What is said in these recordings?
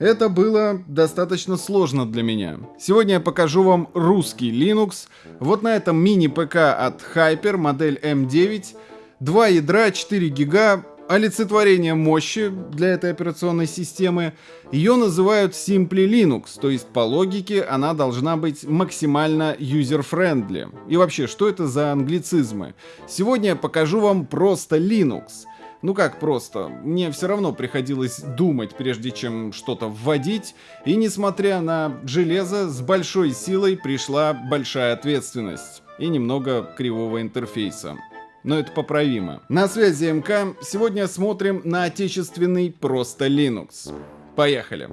Это было достаточно сложно для меня. Сегодня я покажу вам русский Linux. Вот на этом мини-ПК от Hyper, модель M9. Два ядра, 4 гига, олицетворение мощи для этой операционной системы. Ее называют Simply Linux, то есть по логике она должна быть максимально user-friendly. И вообще, что это за англицизмы? Сегодня я покажу вам просто Linux. Ну как просто, мне все равно приходилось думать, прежде чем что-то вводить, и несмотря на железо, с большой силой пришла большая ответственность и немного кривого интерфейса но это поправимо. На связи МК. Сегодня смотрим на отечественный просто Linux. Поехали.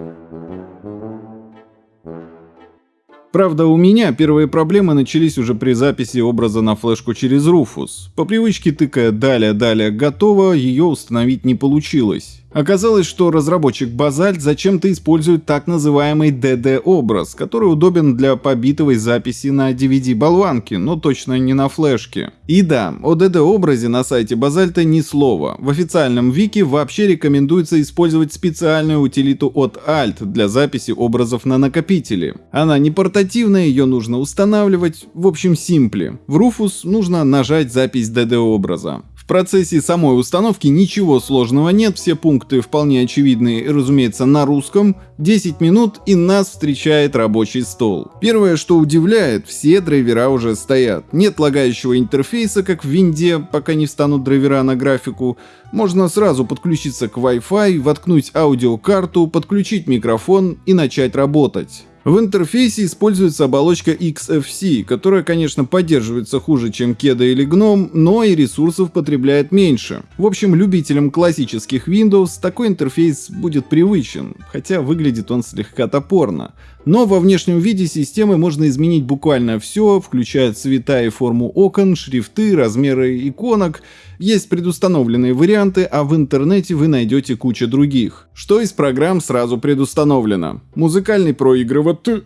Правда, у меня первые проблемы начались уже при записи образа на флешку через Rufus. По привычке тыкая «далее-далее готово», ее установить не получилось. Оказалось, что разработчик Basalt зачем-то использует так называемый DD-образ, который удобен для побитовой записи на DVD-болванке, но точно не на флешке. И да, о DD-образе на сайте Базальта ни слова. В официальном вики вообще рекомендуется использовать специальную утилиту от Alt для записи образов на накопителе. Она не портативная, ее нужно устанавливать, в общем симпли. В Rufus нужно нажать запись DD-образа процессе самой установки ничего сложного нет, все пункты вполне очевидны разумеется, на русском. 10 минут и нас встречает рабочий стол. Первое, что удивляет, все драйвера уже стоят. Нет лагающего интерфейса, как в винде, пока не встанут драйвера на графику. Можно сразу подключиться к Wi-Fi, воткнуть аудиокарту, подключить микрофон и начать работать. В интерфейсе используется оболочка XFC, которая, конечно, поддерживается хуже, чем Keda или GNOME, но и ресурсов потребляет меньше. В общем, любителям классических Windows такой интерфейс будет привычен, хотя выглядит он слегка топорно. Но во внешнем виде системы можно изменить буквально все, включая цвета и форму окон, шрифты, размеры иконок. Есть предустановленные варианты, а в интернете вы найдете кучу других. Что из программ сразу предустановлено? Музыкальный проигрыватель,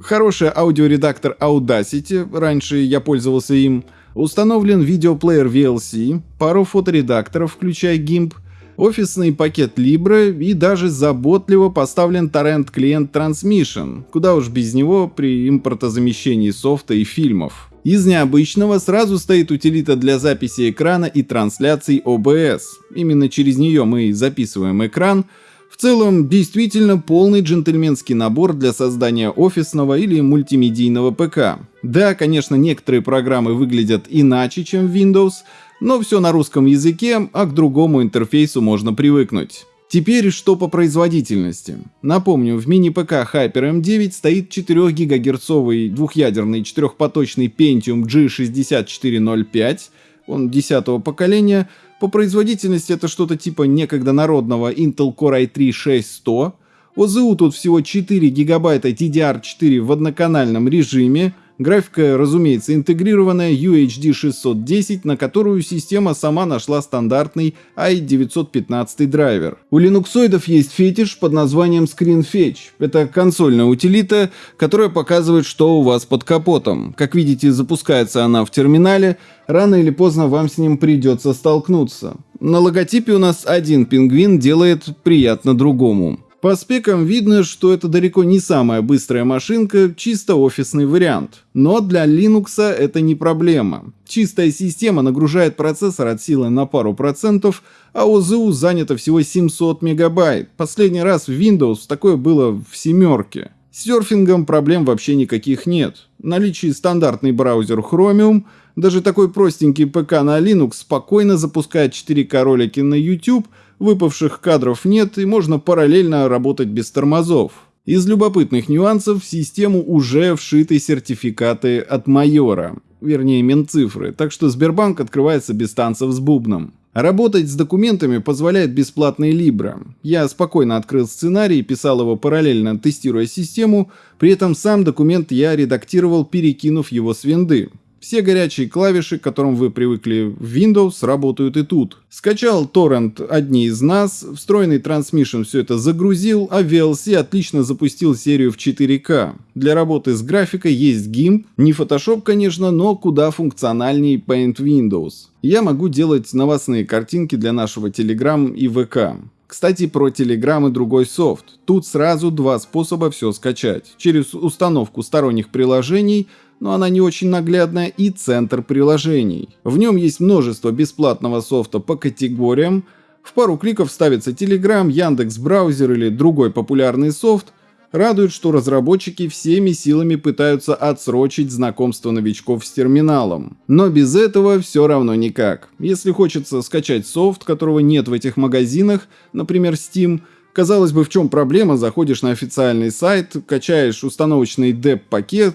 хороший аудиоредактор Audacity, раньше я пользовался им, установлен видеоплеер VLC, пару фоторедакторов, включая GIMP, офисный пакет Libre и даже заботливо поставлен торрент-клиент Transmission, куда уж без него при импортозамещении софта и фильмов. Из необычного сразу стоит утилита для записи экрана и трансляций OBS. Именно через нее мы записываем экран, в целом, действительно полный джентльменский набор для создания офисного или мультимедийного ПК. Да, конечно, некоторые программы выглядят иначе, чем Windows, но все на русском языке, а к другому интерфейсу можно привыкнуть. Теперь что по производительности. Напомню, в мини-ПК Hyper M9 стоит 4 ГГц двухъядерный четырехпоточный Pentium G6405, он 10 поколения. По производительности это что-то типа некогда народного Intel Core i3-6100. ОЗУ тут всего 4 ГБ DDR4 в одноканальном режиме, Графика, разумеется, интегрированная UHD 610, на которую система сама нашла стандартный i915 драйвер. У линуксоидов есть фетиш под названием ScreenFetch. Это консольная утилита, которая показывает, что у вас под капотом. Как видите, запускается она в терминале, рано или поздно вам с ним придется столкнуться. На логотипе у нас один пингвин делает приятно другому. По спекам видно, что это далеко не самая быстрая машинка, чисто офисный вариант. Но для Linux это не проблема. Чистая система нагружает процессор от силы на пару процентов, а ОЗУ занято всего 700 мегабайт. Последний раз в Windows такое было в семерке. С серфингом проблем вообще никаких нет. В наличии стандартный браузер Chromium, даже такой простенький ПК на Linux спокойно запускает 4К ролики на YouTube – выпавших кадров нет и можно параллельно работать без тормозов. Из любопытных нюансов в систему уже вшиты сертификаты от майора, вернее Минцифры, так что Сбербанк открывается без танцев с бубном. Работать с документами позволяет бесплатный Libra. Я спокойно открыл сценарий писал его параллельно, тестируя систему, при этом сам документ я редактировал, перекинув его с винды. Все горячие клавиши, к которым вы привыкли в Windows, работают и тут. Скачал торрент одни из нас, встроенный Transmission все это загрузил, а VLC отлично запустил серию в 4К. Для работы с графикой есть GIMP, не Photoshop, конечно, но куда функциональнее Paint Windows. Я могу делать новостные картинки для нашего Telegram и ВК. Кстати, про Telegram и другой софт. Тут сразу два способа все скачать. Через установку сторонних приложений, но она не очень наглядная, и центр приложений. В нем есть множество бесплатного софта по категориям. В пару кликов ставится Telegram, Яндекс браузер или другой популярный софт, Радует, что разработчики всеми силами пытаются отсрочить знакомство новичков с терминалом. Но без этого все равно никак. Если хочется скачать софт, которого нет в этих магазинах, например Steam, Казалось бы, в чем проблема? Заходишь на официальный сайт, качаешь установочный DEP-пакет,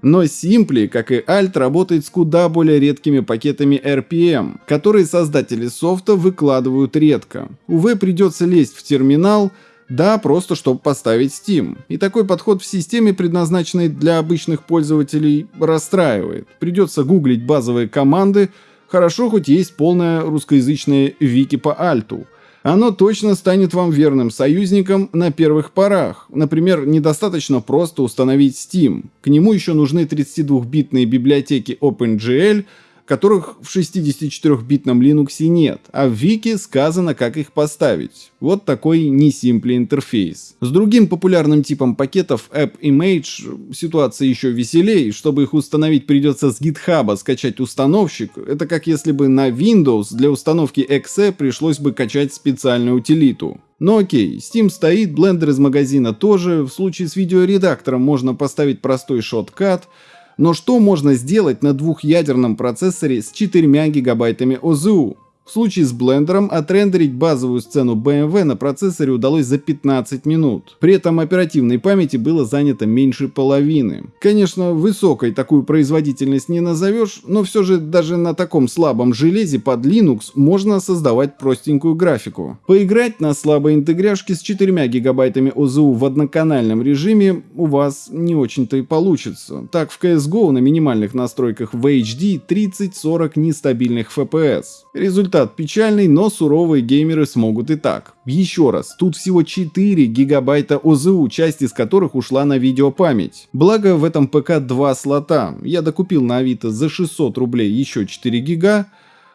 но Simply, как и Alt, работает с куда более редкими пакетами RPM, которые создатели софта выкладывают редко. Увы, придется лезть в терминал, да, просто чтобы поставить Steam. И такой подход в системе, предназначенной для обычных пользователей, расстраивает. Придется гуглить базовые команды, хорошо хоть есть полное русскоязычное вики по альту. Оно точно станет вам верным союзником на первых порах. Например, недостаточно просто установить Steam. К нему еще нужны 32-битные библиотеки OpenGL, которых в 64-битном Linux нет, а в Вики сказано, как их поставить. Вот такой не симпли интерфейс. С другим популярным типом пакетов App Image ситуация еще веселее, чтобы их установить придется с GitHub скачать установщик. Это как если бы на Windows для установки exe пришлось бы качать специальную утилиту. Но окей, Steam стоит, Blender из магазина тоже, в случае с видеоредактором можно поставить простой шоткат, но что можно сделать на двухъядерном процессоре с 4 гигабайтами ОЗУ? В случае с блендером отрендерить базовую сцену BMW на процессоре удалось за 15 минут. При этом оперативной памяти было занято меньше половины. Конечно, высокой такую производительность не назовешь, но все же даже на таком слабом железе под Linux можно создавать простенькую графику. Поиграть на слабой интегряшке с 4 гигабайтами ОЗУ в одноканальном режиме у вас не очень-то и получится. Так в CSGO на минимальных настройках в HD 30-40 нестабильных FPS. Результат Результат печальный, но суровые геймеры смогут и так. Еще раз, тут всего 4 гигабайта ОЗУ, часть из которых ушла на видеопамять. Благо в этом ПК два слота. Я докупил на Авито за 600 рублей еще 4 гига,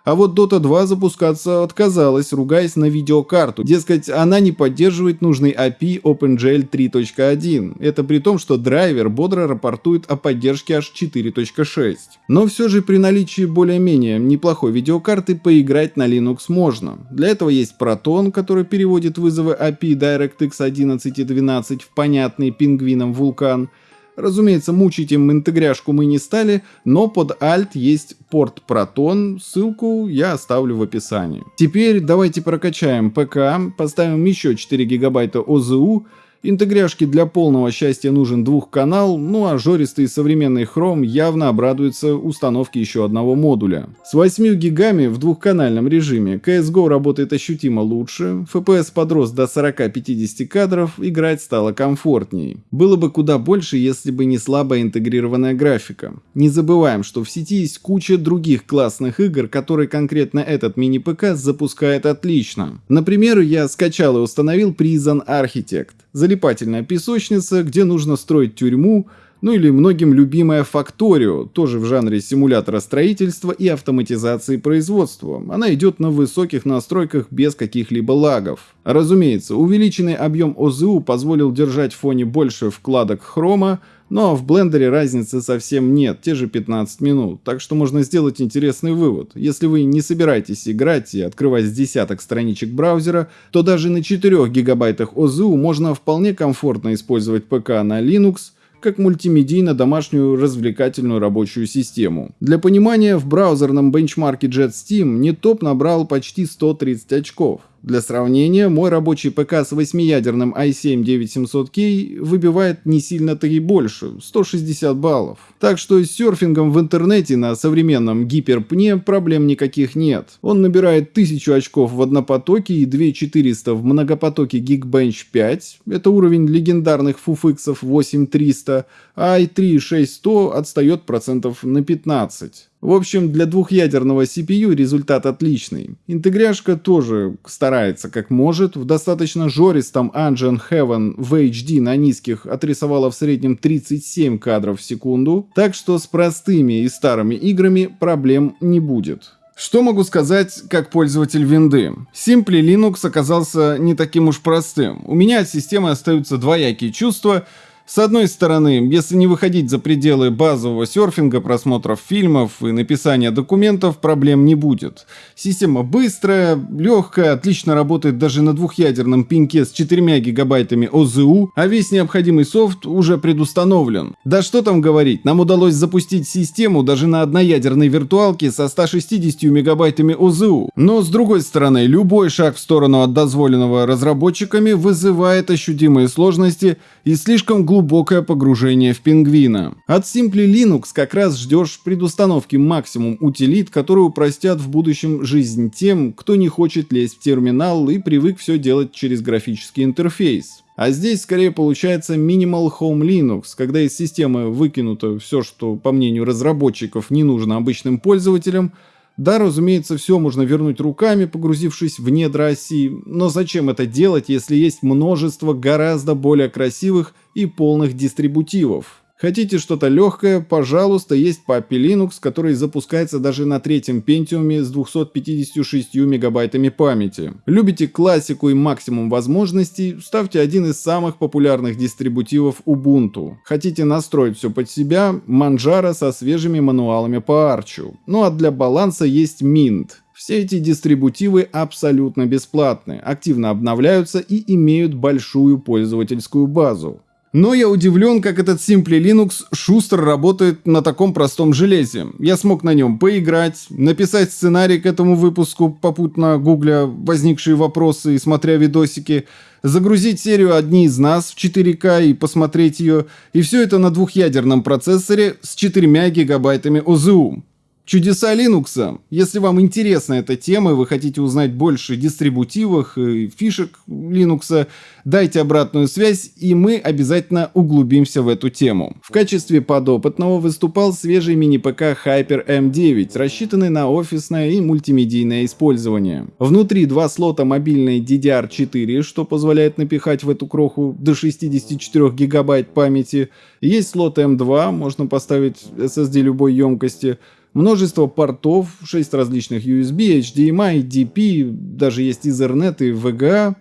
а вот Dota 2 запускаться отказалась, ругаясь на видеокарту. Дескать, она не поддерживает нужный API OpenGL 3.1. Это при том, что драйвер бодро рапортует о поддержке аж 4.6. Но все же при наличии более-менее неплохой видеокарты поиграть на Linux можно. Для этого есть Proton, который переводит вызовы API DirectX 11 и 12 в понятный пингвинам вулкан, Разумеется, мучить им интегряшку мы не стали, но под Alt есть порт Proton, ссылку я оставлю в описании. Теперь давайте прокачаем ПК, поставим еще 4 гигабайта ОЗУ, Интегряшке для полного счастья нужен двухканал, ну а жористый современный Chrome явно обрадуется установке еще одного модуля. С 8 гигами в двухканальном режиме CSGO работает ощутимо лучше, FPS подрос до 40-50 кадров, играть стало комфортней. Было бы куда больше, если бы не слабо интегрированная графика. Не забываем, что в сети есть куча других классных игр, которые конкретно этот мини-ПК запускает отлично. Например, я скачал и установил Prison Architect залипательная песочница, где нужно строить тюрьму, ну или многим любимая Factorio, тоже в жанре симулятора строительства и автоматизации производства. Она идет на высоких настройках без каких-либо лагов. Разумеется, увеличенный объем ОЗУ позволил держать в фоне больше вкладок хрома, но в блендере разницы совсем нет, те же 15 минут, так что можно сделать интересный вывод. Если вы не собираетесь играть и открывать с десяток страничек браузера, то даже на 4 гигабайтах ОЗУ можно вполне комфортно использовать ПК на Linux, как мультимедийно-домашнюю развлекательную рабочую систему. Для понимания, в браузерном бенчмарке JetSteam не топ набрал почти 130 очков. Для сравнения, мой рабочий ПК с 8-ядерным i7-9700K выбивает не сильно-то и больше, 160 баллов. Так что с серфингом в интернете на современном гиперпне проблем никаких нет. Он набирает 1000 очков в однопотоке и 2400 в многопотоке Geekbench 5, это уровень легендарных фуфиксов 8300, а i3 6100 отстает процентов на 15. В общем, для двухъядерного CPU результат отличный. Интегряшка тоже старается как может. В достаточно жористом Engine Heaven в HD на низких отрисовала в среднем 37 кадров в секунду. Так что с простыми и старыми играми проблем не будет. Что могу сказать как пользователь винды? Simply Linux оказался не таким уж простым. У меня от системы остаются двоякие чувства – с одной стороны, если не выходить за пределы базового серфинга, просмотров фильмов и написания документов, проблем не будет. Система быстрая, легкая, отлично работает даже на двухъядерном пинке с 4 гигабайтами ОЗУ, а весь необходимый софт уже предустановлен. Да что там говорить, нам удалось запустить систему даже на одноядерной виртуалке со 160 мегабайтами ОЗУ. Но с другой стороны, любой шаг в сторону от дозволенного разработчиками вызывает ощутимые сложности и слишком глубокие глубокое погружение в пингвина. От Simply Linux как раз ждешь предустановки максимум утилит, которые упростят в будущем жизнь тем, кто не хочет лезть в терминал и привык все делать через графический интерфейс. А здесь скорее получается Minimal Home Linux, когда из системы выкинуто все, что по мнению разработчиков не нужно обычным пользователям, да, разумеется, все можно вернуть руками, погрузившись в недра оси, но зачем это делать, если есть множество гораздо более красивых и полных дистрибутивов? Хотите что-то легкое? Пожалуйста, есть Papi Linux, который запускается даже на третьем пентиуме с 256 мегабайтами памяти. Любите классику и максимум возможностей? Ставьте один из самых популярных дистрибутивов Ubuntu. Хотите настроить все под себя? Manjaro со свежими мануалами по арчу. Ну а для баланса есть Mint. Все эти дистрибутивы абсолютно бесплатны, активно обновляются и имеют большую пользовательскую базу. Но я удивлен, как этот Simply Linux шустро работает на таком простом железе. Я смог на нем поиграть, написать сценарий к этому выпуску, попутно гугля возникшие вопросы и смотря видосики, загрузить серию «Одни из нас» в 4К и посмотреть ее, и все это на двухъядерном процессоре с 4 гигабайтами ОЗУ. Чудеса Linux. Если вам интересна эта тема и вы хотите узнать больше дистрибутивах и фишек Linux, дайте обратную связь и мы обязательно углубимся в эту тему. В качестве подопытного выступал свежий мини-ПК Hyper M9, рассчитанный на офисное и мультимедийное использование. Внутри два слота мобильной DDR4, что позволяет напихать в эту кроху до 64 гигабайт памяти. Есть слот M2, можно поставить SSD любой емкости, Множество портов, 6 различных USB, HDMI, DP, даже есть Ethernet и VGA.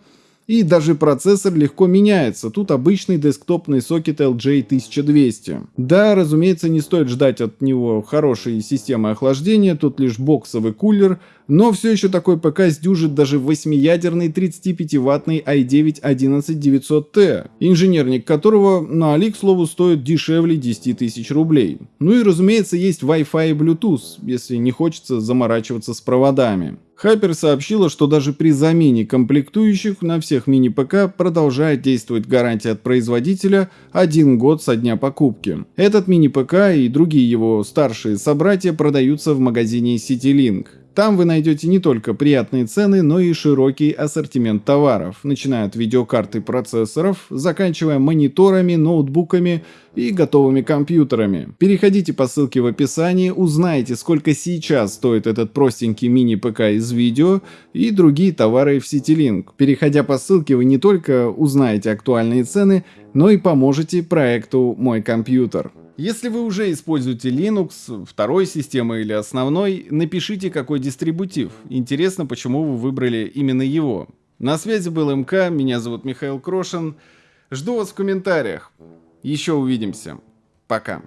И даже процессор легко меняется, тут обычный десктопный сокет LJ1200. Да, разумеется, не стоит ждать от него хорошей системы охлаждения, тут лишь боксовый кулер, но все еще такой ПК сдюжит даже 8-ядерный 35-ваттный i9-11900T, инженерник которого на Али, к слову, стоит дешевле 10 тысяч рублей. Ну и разумеется есть Wi-Fi и Bluetooth, если не хочется заморачиваться с проводами. Хайпер сообщила, что даже при замене комплектующих на всех мини-ПК продолжает действовать гарантия от производителя один год со дня покупки. Этот мини-ПК и другие его старшие собратья продаются в магазине CityLink. Там вы найдете не только приятные цены, но и широкий ассортимент товаров, начиная от видеокарт и процессоров, заканчивая мониторами, ноутбуками и готовыми компьютерами. Переходите по ссылке в описании, узнайте, сколько сейчас стоит этот простенький мини-ПК из видео и другие товары в CityLink. Переходя по ссылке, вы не только узнаете актуальные цены, но и поможете проекту «Мой компьютер». Если вы уже используете Linux, второй системы или основной, напишите какой дистрибутив. Интересно, почему вы выбрали именно его. На связи был МК, меня зовут Михаил Крошин. Жду вас в комментариях. Еще увидимся. Пока.